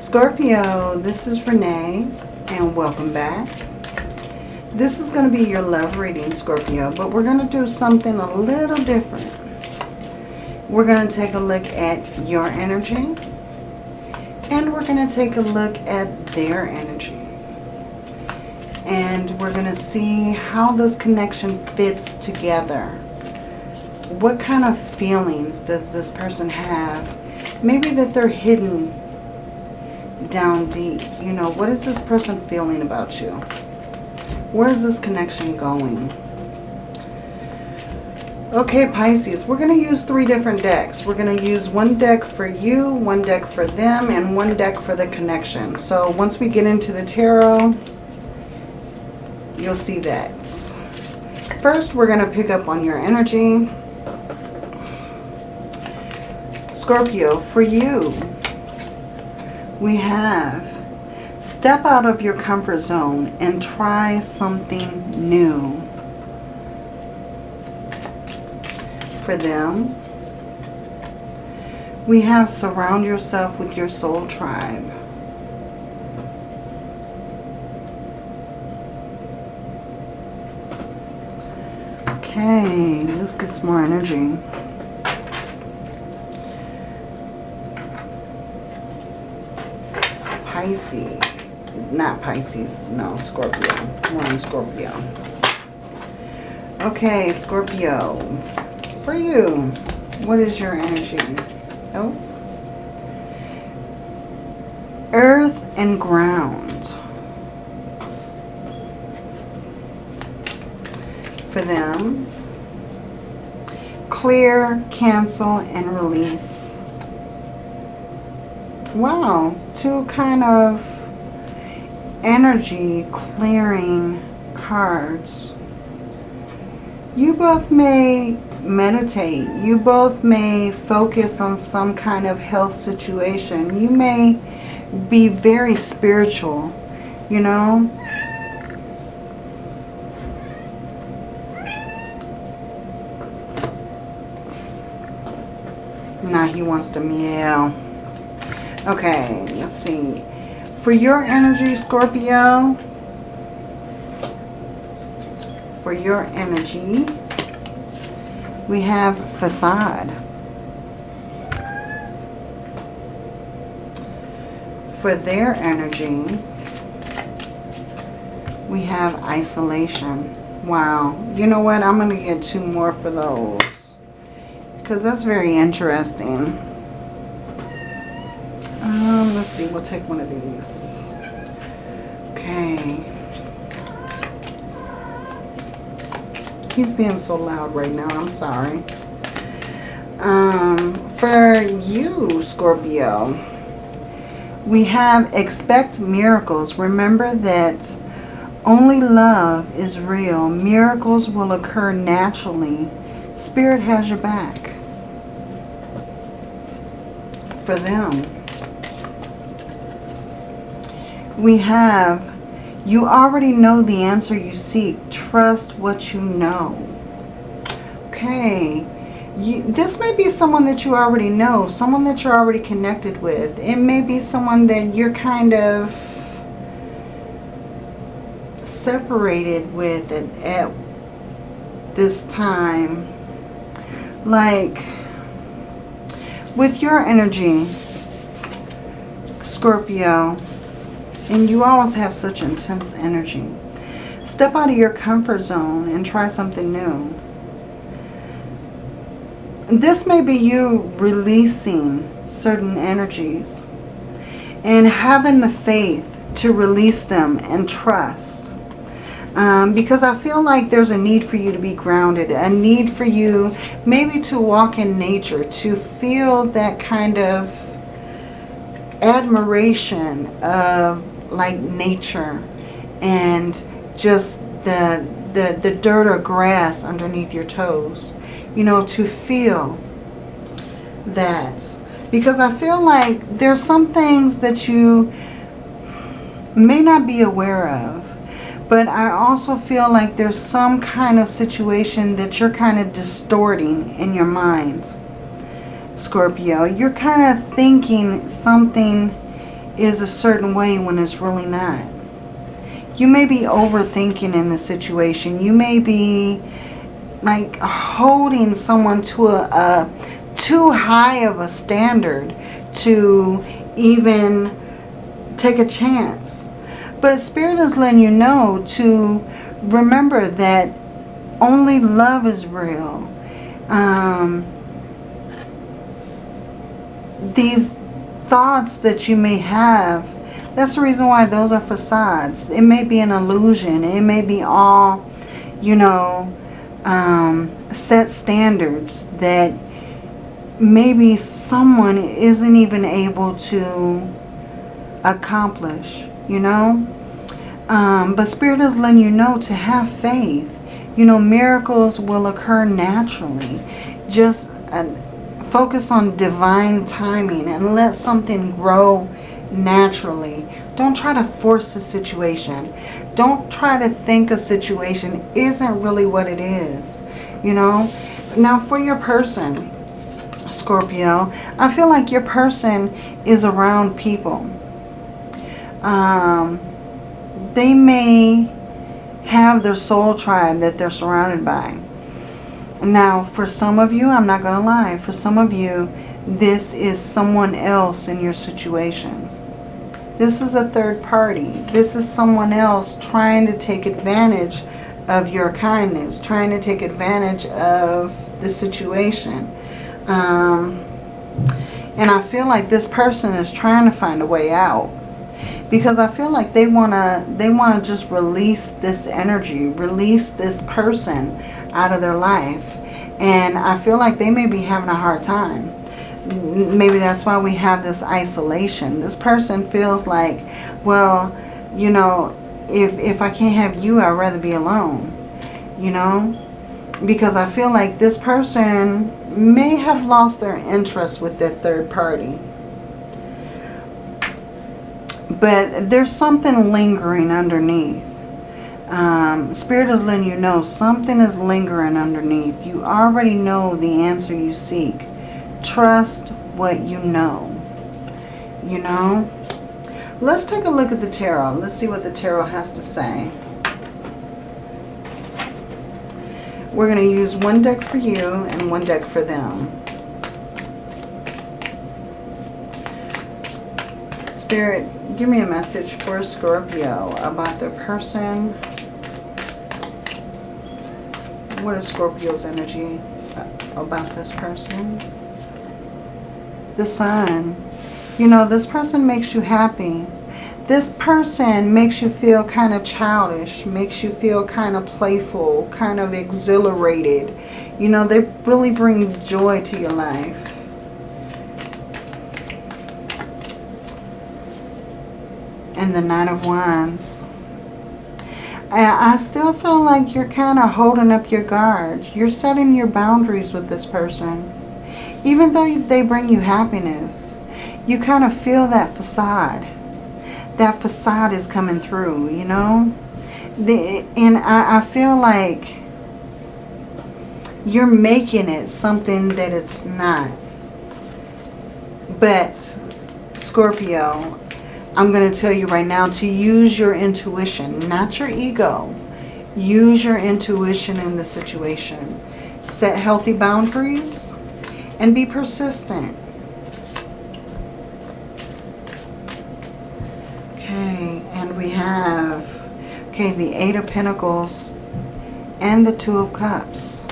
Scorpio, this is Renee and welcome back. This is going to be your love reading, Scorpio, but we're going to do something a little different. We're going to take a look at your energy and we're going to take a look at their energy. And we're going to see how this connection fits together. What kind of feelings does this person have? Maybe that they're hidden down deep. You know, what is this person feeling about you? Where is this connection going? Okay, Pisces, we're going to use three different decks. We're going to use one deck for you, one deck for them, and one deck for the connection. So once we get into the tarot, you'll see that. First, we're going to pick up on your energy. Scorpio, for you, we have step out of your comfort zone and try something new. For them, we have surround yourself with your soul tribe. Okay, let's get some more energy. Pisces. Not Pisces. No, Scorpio. More on Scorpio. Okay, Scorpio. For you, what is your energy? Oh. Earth and ground. For them, clear, cancel, and release. Wow, two kind of energy clearing cards. You both may meditate. You both may focus on some kind of health situation. You may be very spiritual, you know. Now he wants to meow. Okay, let's see. For your energy, Scorpio, for your energy, we have facade. For their energy, we have isolation. Wow. You know what? I'm going to get two more for those. Because that's very interesting. Um, let's see. We'll take one of these. Okay. He's being so loud right now. I'm sorry. Um, for you, Scorpio, we have expect miracles. Remember that only love is real. Miracles will occur naturally. Spirit has your back. For them. We have you already know the answer you seek. Trust what you know. Okay. You, this may be someone that you already know. Someone that you're already connected with. It may be someone that you're kind of separated with at, at this time. Like, with your energy, Scorpio, and you always have such intense energy. Step out of your comfort zone and try something new. This may be you releasing certain energies and having the faith to release them and trust. Um, because I feel like there's a need for you to be grounded, a need for you maybe to walk in nature, to feel that kind of admiration of like nature and just the, the, the dirt or grass underneath your toes. You know, to feel that. Because I feel like there's some things that you may not be aware of. But I also feel like there's some kind of situation that you're kind of distorting in your mind. Scorpio, you're kind of thinking something is a certain way when it's really not. You may be overthinking in the situation. You may be like holding someone to a, a too high of a standard to even take a chance. But Spirit is letting you know to remember that only love is real. Um, these thoughts that you may have, that's the reason why those are facades. It may be an illusion. It may be all, you know, um, set standards that maybe someone isn't even able to accomplish, you know. Um, but Spirit is letting you know to have faith. You know, miracles will occur naturally. Just focus on divine timing and let something grow naturally. Don't try to force the situation. Don't try to think a situation isn't really what it is. You know? Now for your person, Scorpio, I feel like your person is around people. Um, they may have their soul tribe that they're surrounded by. Now, for some of you, I'm not going to lie, for some of you, this is someone else in your situation. This is a third party. This is someone else trying to take advantage of your kindness, trying to take advantage of the situation. Um, and I feel like this person is trying to find a way out because I feel like they want to they want to just release this energy, release this person out of their life. And I feel like they may be having a hard time. Maybe that's why we have this isolation. This person feels like, well, you know, if, if I can't have you, I'd rather be alone. You know? Because I feel like this person may have lost their interest with their third party but there's something lingering underneath. Um, Spirit is letting you know something is lingering underneath. You already know the answer you seek. Trust what you know. You know? Let's take a look at the tarot. Let's see what the tarot has to say. We're going to use one deck for you and one deck for them. Spirit, give me a message for Scorpio about their person. What is Scorpio's energy about this person? The sun. You know, this person makes you happy. This person makes you feel kind of childish, makes you feel kind of playful, kind of exhilarated. You know, they really bring joy to your life. And the Nine of Wands. I, I still feel like you're kind of holding up your guards. You're setting your boundaries with this person. Even though they bring you happiness, you kind of feel that facade. That facade is coming through, you know? The, and I, I feel like you're making it something that it's not. But, Scorpio, I'm going to tell you right now to use your intuition, not your ego. Use your intuition in the situation. Set healthy boundaries and be persistent. Okay, and we have, okay, the Eight of Pentacles and the Two of Cups.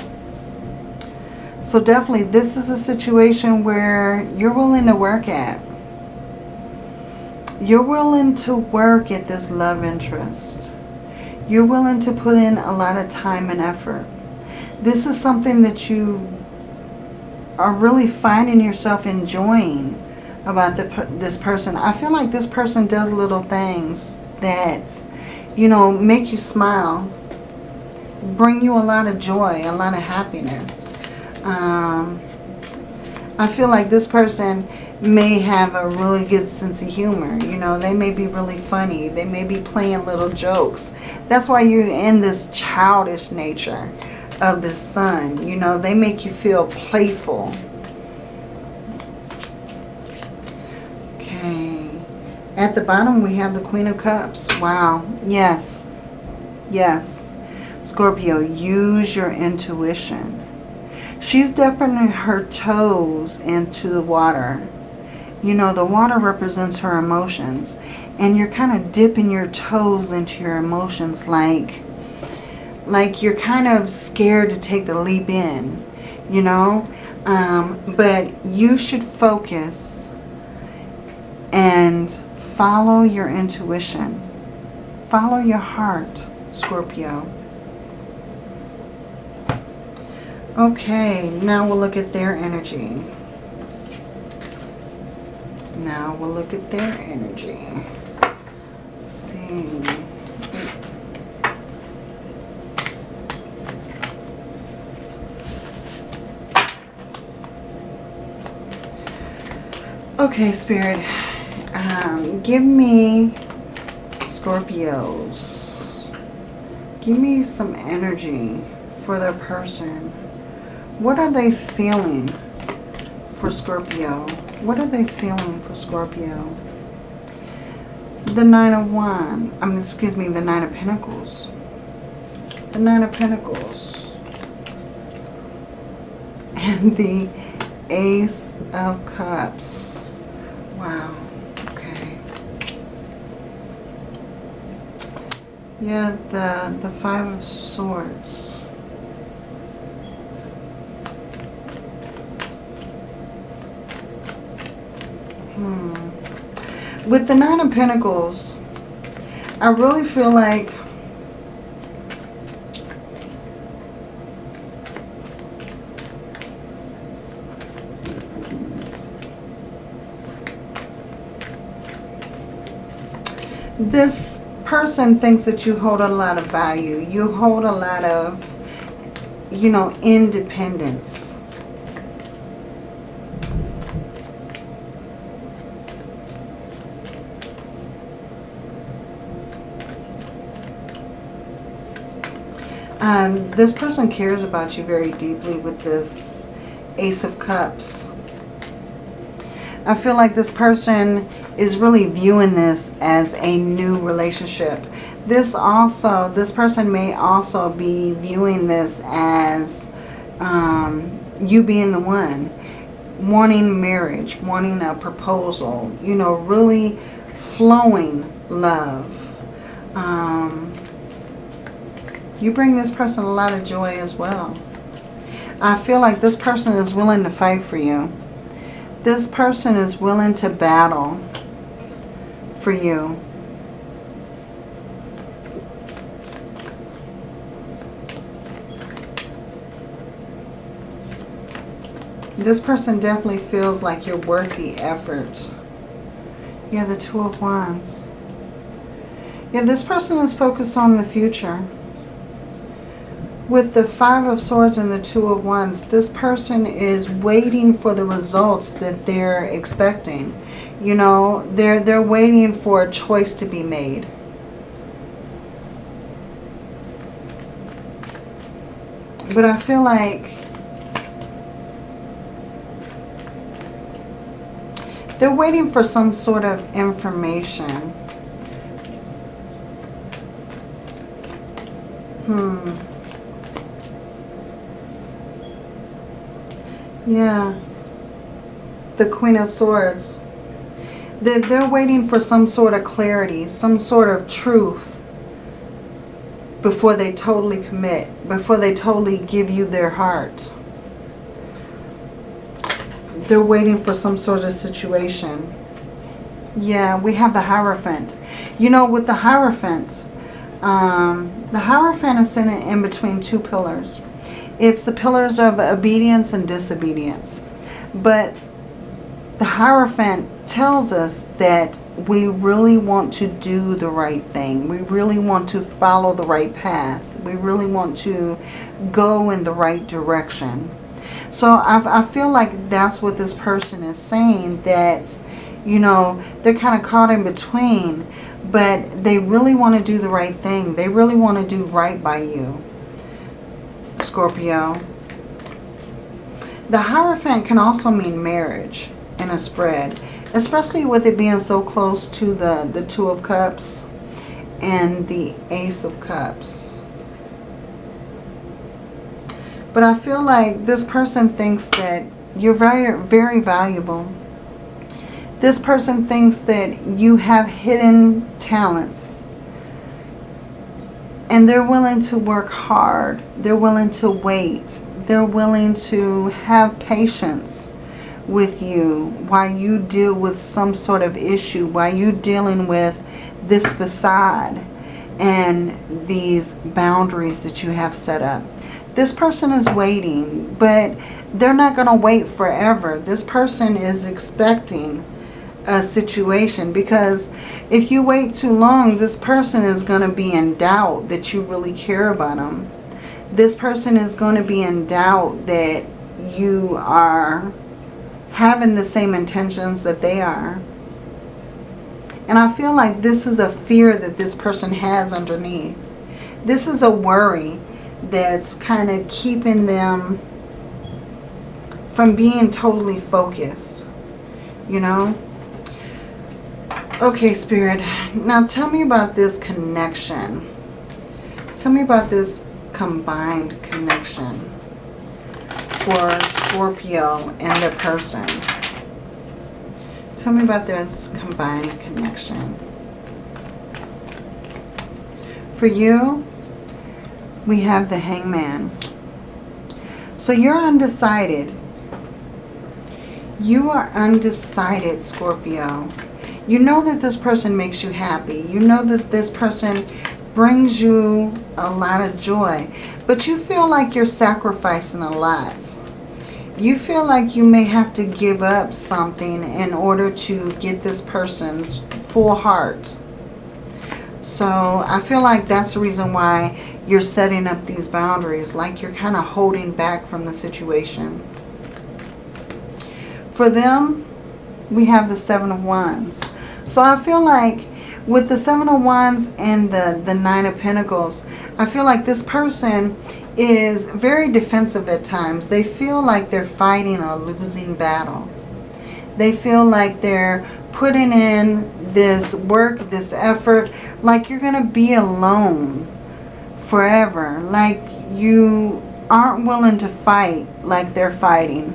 So definitely this is a situation where you're willing to work at you're willing to work at this love interest. You're willing to put in a lot of time and effort. This is something that you are really finding yourself enjoying about the, this person. I feel like this person does little things that, you know, make you smile. Bring you a lot of joy, a lot of happiness. Um, I feel like this person may have a really good sense of humor. You know, they may be really funny. They may be playing little jokes. That's why you're in this childish nature of the sun. You know, they make you feel playful. Okay. At the bottom, we have the Queen of Cups. Wow. Yes. Yes. Scorpio, use your intuition. She's dipping her toes into the water. You know, the water represents her emotions. And you're kind of dipping your toes into your emotions like, like you're kind of scared to take the leap in, you know. Um, but you should focus and follow your intuition. Follow your heart, Scorpio. Okay, now we'll look at their energy. Now we'll look at their energy. See. Okay, Spirit. Um, give me Scorpios. Give me some energy for their person. What are they feeling for Scorpio? What are they feeling for Scorpio? The Nine of Wands. I mean, excuse me, the Nine of Pentacles. The Nine of Pentacles. And the Ace of Cups. Wow. Okay. Yeah, the, the Five of Swords. Hmm. With the Nine of Pentacles, I really feel like this person thinks that you hold a lot of value. You hold a lot of, you know, independence. Um, this person cares about you very deeply with this Ace of Cups. I feel like this person is really viewing this as a new relationship. This also, this person may also be viewing this as um, you being the one. Wanting marriage, wanting a proposal, you know, really flowing love. Um, you bring this person a lot of joy as well. I feel like this person is willing to fight for you. This person is willing to battle for you. This person definitely feels like you're worth the effort. Yeah, the Two of Wands. Yeah, this person is focused on the future. With the Five of Swords and the Two of Wands, this person is waiting for the results that they're expecting. You know, they're, they're waiting for a choice to be made. But I feel like they're waiting for some sort of information. Hmm. Yeah. The Queen of Swords. They're, they're waiting for some sort of clarity, some sort of truth before they totally commit, before they totally give you their heart. They're waiting for some sort of situation. Yeah, we have the Hierophant. You know, with the Hierophant, um, the Hierophant is sitting in between two pillars. It's the pillars of obedience and disobedience. But the Hierophant tells us that we really want to do the right thing. We really want to follow the right path. We really want to go in the right direction. So I, I feel like that's what this person is saying, that, you know, they're kind of caught in between, but they really want to do the right thing. They really want to do right by you. Scorpio. The Hierophant can also mean marriage in a spread. Especially with it being so close to the, the Two of Cups and the Ace of Cups. But I feel like this person thinks that you're very, very valuable. This person thinks that you have hidden talents. And they're willing to work hard. They're willing to wait. They're willing to have patience with you while you deal with some sort of issue, while you're dealing with this facade and these boundaries that you have set up. This person is waiting, but they're not going to wait forever. This person is expecting a situation because if you wait too long, this person is going to be in doubt that you really care about them. This person is going to be in doubt that you are having the same intentions that they are. And I feel like this is a fear that this person has underneath. This is a worry that's kind of keeping them from being totally focused. You know? Okay, Spirit. Now tell me about this connection. Tell me about this combined connection for Scorpio and the person. Tell me about this combined connection. For you, we have the hangman. So you're undecided. You are undecided, Scorpio. You know that this person makes you happy. You know that this person brings you a lot of joy. But you feel like you're sacrificing a lot. You feel like you may have to give up something in order to get this person's full heart. So I feel like that's the reason why you're setting up these boundaries. Like you're kind of holding back from the situation. For them, we have the Seven of Wands. So I feel like with the Seven of Wands and the, the Nine of Pentacles, I feel like this person is very defensive at times. They feel like they're fighting a losing battle. They feel like they're putting in this work, this effort, like you're going to be alone forever. Like you aren't willing to fight like they're fighting.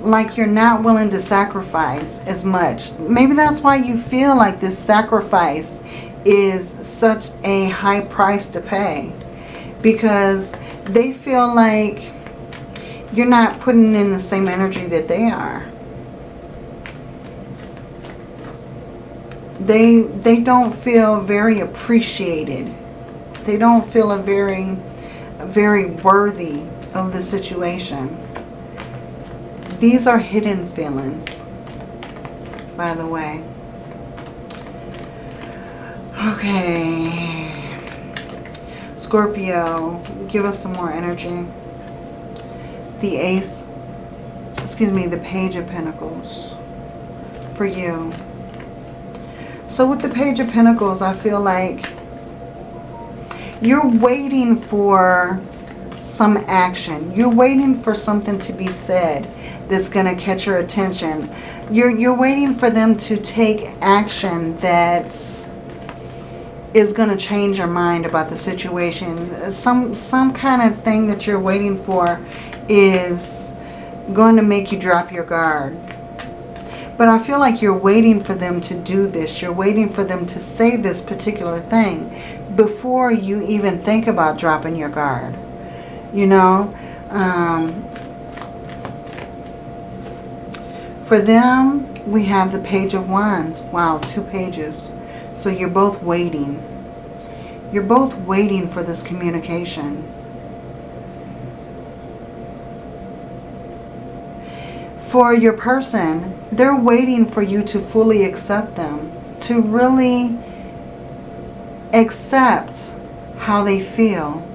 Like you're not willing to sacrifice as much. Maybe that's why you feel like this sacrifice is such a high price to pay because they feel like you're not putting in the same energy that they are. They, they don't feel very appreciated. They don't feel a very, very worthy of the situation. These are hidden feelings, by the way. Okay. Scorpio, give us some more energy. The Ace, excuse me, the Page of Pentacles for you. So with the Page of Pentacles, I feel like you're waiting for some action. You're waiting for something to be said that's going to catch your attention. You're, you're waiting for them to take action that's going to change your mind about the situation. Some, some kind of thing that you're waiting for is going to make you drop your guard. But I feel like you're waiting for them to do this. You're waiting for them to say this particular thing before you even think about dropping your guard. You know? Um, for them, we have the Page of Wands. Wow, two pages. So you're both waiting. You're both waiting for this communication. For your person, they're waiting for you to fully accept them. To really accept how they feel.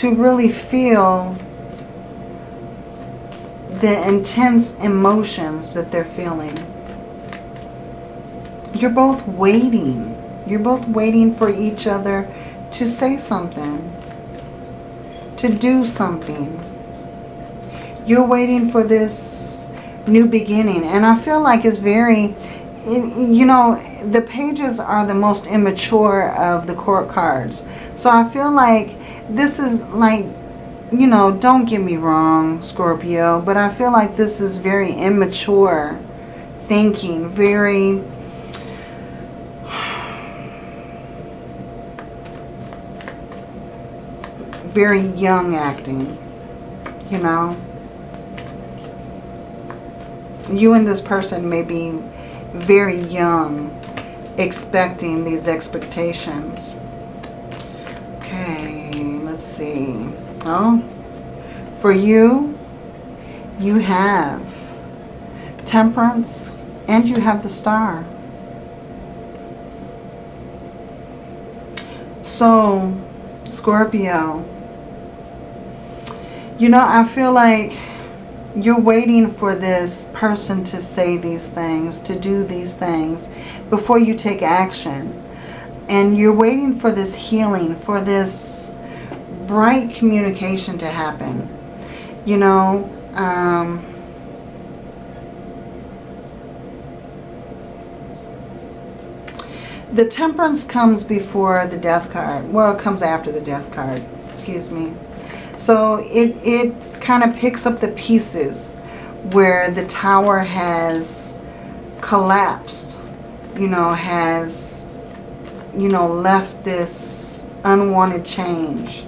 To really feel the intense emotions that they're feeling. You're both waiting. You're both waiting for each other to say something. To do something. You're waiting for this new beginning. And I feel like it's very, you know, the pages are the most immature of the court cards. So I feel like this is like, you know, don't get me wrong, Scorpio, but I feel like this is very immature thinking, very... very young acting, you know. You and this person may be very young expecting these expectations. Okay, let's see. Oh, for you, you have temperance and you have the star. So, Scorpio, you know, I feel like you're waiting for this person to say these things, to do these things before you take action. And you're waiting for this healing, for this bright communication to happen. You know, um, the temperance comes before the death card. Well, it comes after the death card. Excuse me. So it, it kind of picks up the pieces where the tower has collapsed, you know, has, you know, left this unwanted change.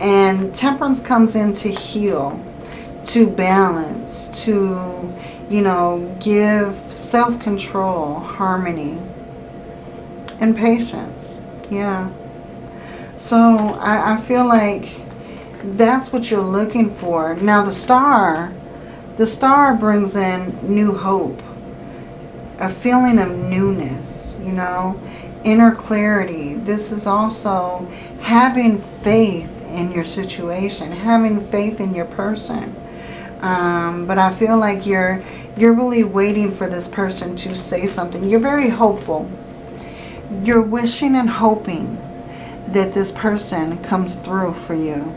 And temperance comes in to heal, to balance, to, you know, give self-control, harmony, and patience. Yeah. So I, I feel like that's what you're looking for. Now the star, the star brings in new hope, a feeling of newness, you know, inner clarity. This is also having faith in your situation, having faith in your person. Um, but I feel like you're you're really waiting for this person to say something. You're very hopeful. You're wishing and hoping that this person comes through for you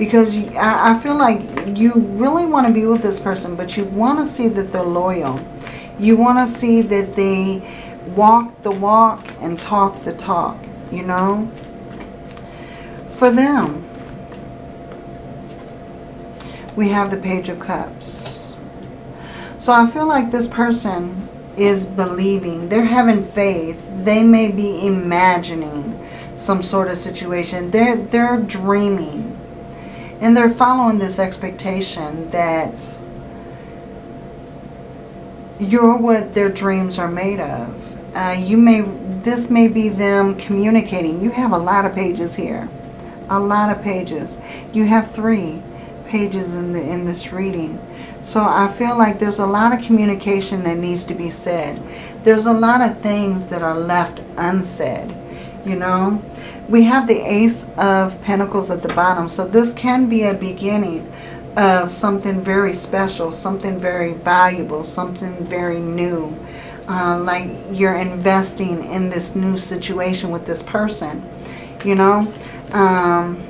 because I, feel like you really want to be with this person, but you want to see that they're loyal. You want to see that they walk the walk and talk the talk, you know, for them. We have the Page of Cups. So I feel like this person is believing. They're having faith. They may be imagining some sort of situation. They're, they're dreaming. And they're following this expectation that you're what their dreams are made of. Uh, you may, this may be them communicating. You have a lot of pages here. A lot of pages. You have three pages in the in this reading. So I feel like there's a lot of communication that needs to be said. There's a lot of things that are left unsaid, you know. We have the Ace of Pentacles at the bottom. So this can be a beginning of something very special, something very valuable, something very new. Uh, like you're investing in this new situation with this person, you know. Um,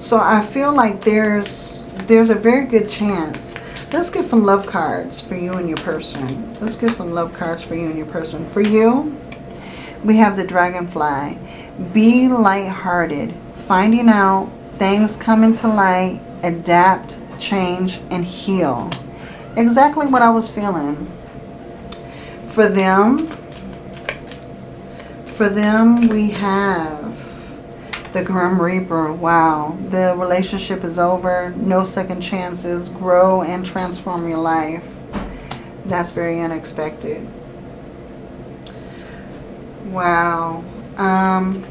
so I feel like there's there's a very good chance Let's get some love cards for you and your person. Let's get some love cards for you and your person. For you, we have the dragonfly. Be lighthearted. Finding out things come into light, adapt, change, and heal. Exactly what I was feeling. For them, for them we have the Grim Reaper, wow. The relationship is over. No second chances. Grow and transform your life. That's very unexpected. Wow. Um,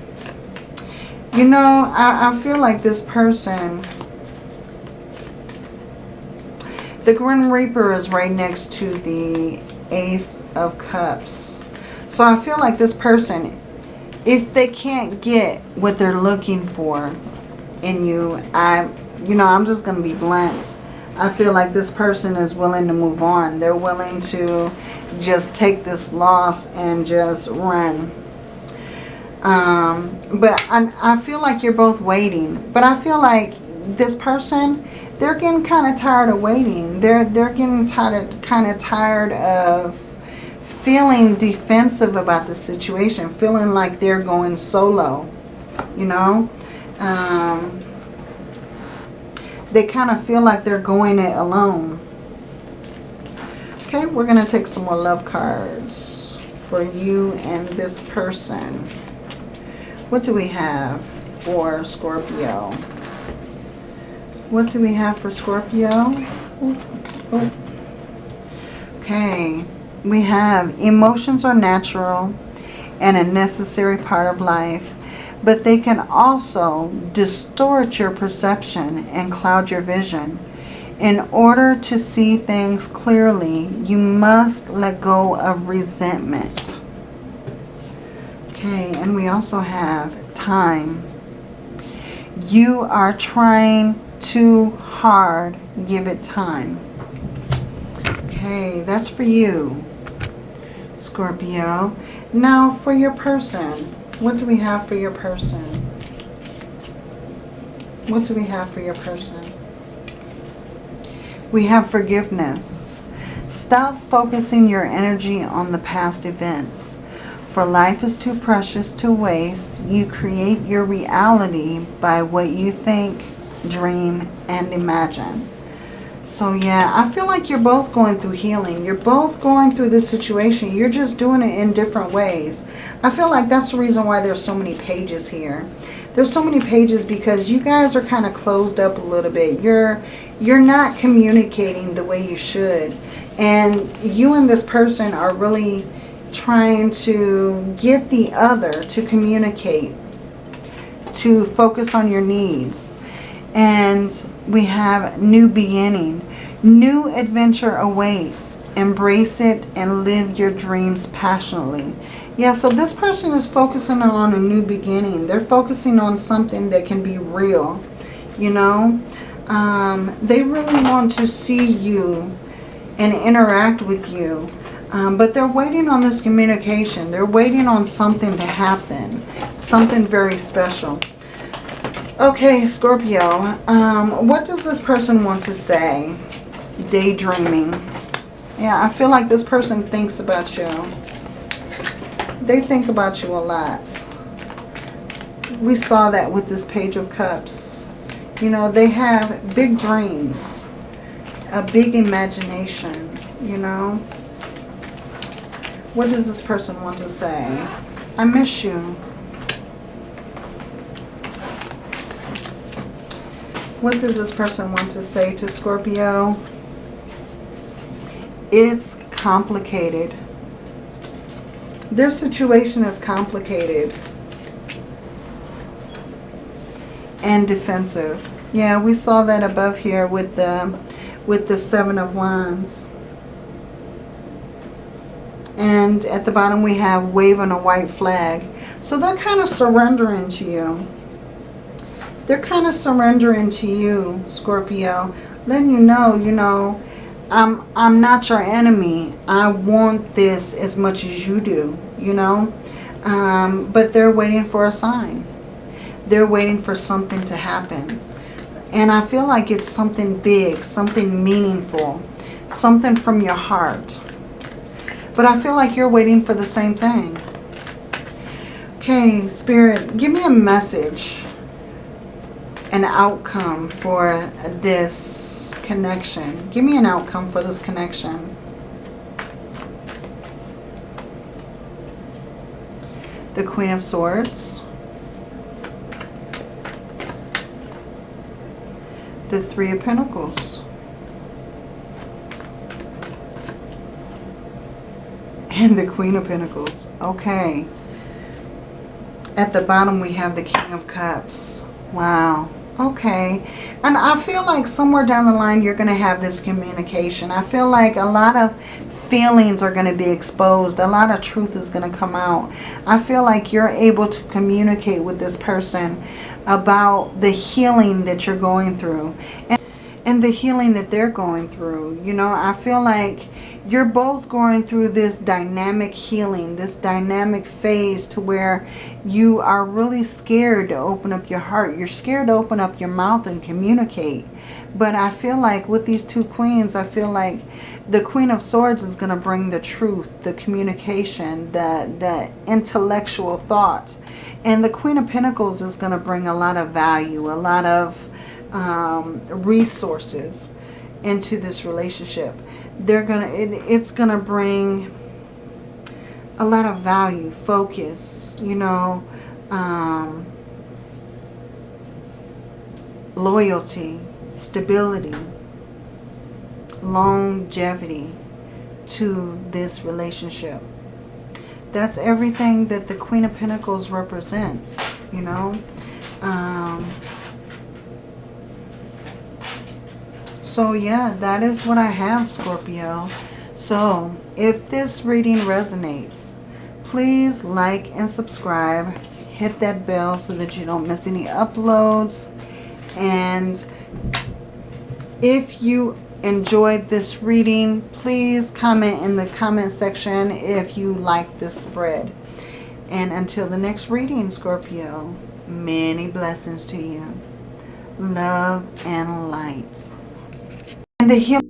you know, I, I feel like this person... The Grim Reaper is right next to the Ace of Cups. So I feel like this person if they can't get what they're looking for in you, I, you know, I'm just going to be blunt. I feel like this person is willing to move on. They're willing to just take this loss and just run. Um, but I, I feel like you're both waiting. But I feel like this person, they're getting kind of tired of waiting. They're, they're getting tired, kind of tired of feeling defensive about the situation. Feeling like they're going solo, you know. Um, they kind of feel like they're going it alone. Okay, we're going to take some more love cards for you and this person. What do we have for Scorpio? What do we have for Scorpio? Oh. Okay, we have emotions are natural and a necessary part of life, but they can also distort your perception and cloud your vision. In order to see things clearly, you must let go of resentment. Okay, and we also have time. You are trying too hard. Give it time. Okay, that's for you, Scorpio. Now, for your person, what do we have for your person? What do we have for your person? We have forgiveness. Stop focusing your energy on the past events. For life is too precious to waste. You create your reality by what you think, dream, and imagine. So yeah, I feel like you're both going through healing. You're both going through this situation. You're just doing it in different ways. I feel like that's the reason why there's so many pages here. There's so many pages because you guys are kind of closed up a little bit. You're you're not communicating the way you should. And you and this person are really trying to get the other to communicate, to focus on your needs. And we have new beginning. New adventure awaits. Embrace it and live your dreams passionately. Yeah, so this person is focusing on a new beginning. They're focusing on something that can be real, you know. Um, they really want to see you and interact with you. Um, but they're waiting on this communication. They're waiting on something to happen. Something very special. Okay, Scorpio. Um, what does this person want to say? Daydreaming. Yeah, I feel like this person thinks about you. They think about you a lot. We saw that with this Page of Cups. You know, they have big dreams, a big imagination, you know. What does this person want to say? I miss you. What does this person want to say to Scorpio? It's complicated. Their situation is complicated. And defensive. Yeah, we saw that above here with the with the Seven of Wands. And at the bottom we have waving a white flag. So they're kind of surrendering to you. They're kind of surrendering to you, Scorpio. Letting you know, you know, I'm, I'm not your enemy. I want this as much as you do, you know. Um, but they're waiting for a sign. They're waiting for something to happen. And I feel like it's something big, something meaningful, something from your heart. But I feel like you're waiting for the same thing. Okay, Spirit, give me a message, an outcome for this connection. Give me an outcome for this connection. The Queen of Swords. the Three of Pentacles. And the Queen of Pentacles. Okay. At the bottom we have the King of Cups. Wow. Okay. And I feel like somewhere down the line you're going to have this communication. I feel like a lot of feelings are going to be exposed. A lot of truth is going to come out. I feel like you're able to communicate with this person about the healing that you're going through. And, and the healing that they're going through. You know, I feel like you're both going through this dynamic healing, this dynamic phase to where you are really scared to open up your heart. You're scared to open up your mouth and communicate. But I feel like with these two queens, I feel like the Queen of Swords is going to bring the truth, the communication, the, the intellectual thought. And the Queen of Pentacles is going to bring a lot of value, a lot of um, resources into this relationship. They're gonna, it, it's gonna bring a lot of value, focus, you know, um, loyalty, stability, longevity to this relationship. That's everything that the Queen of Pentacles represents, you know. Um, So yeah, that is what I have, Scorpio. So if this reading resonates, please like and subscribe. Hit that bell so that you don't miss any uploads. And if you enjoyed this reading, please comment in the comment section if you like this spread. And until the next reading, Scorpio, many blessings to you. Love and light. And the healing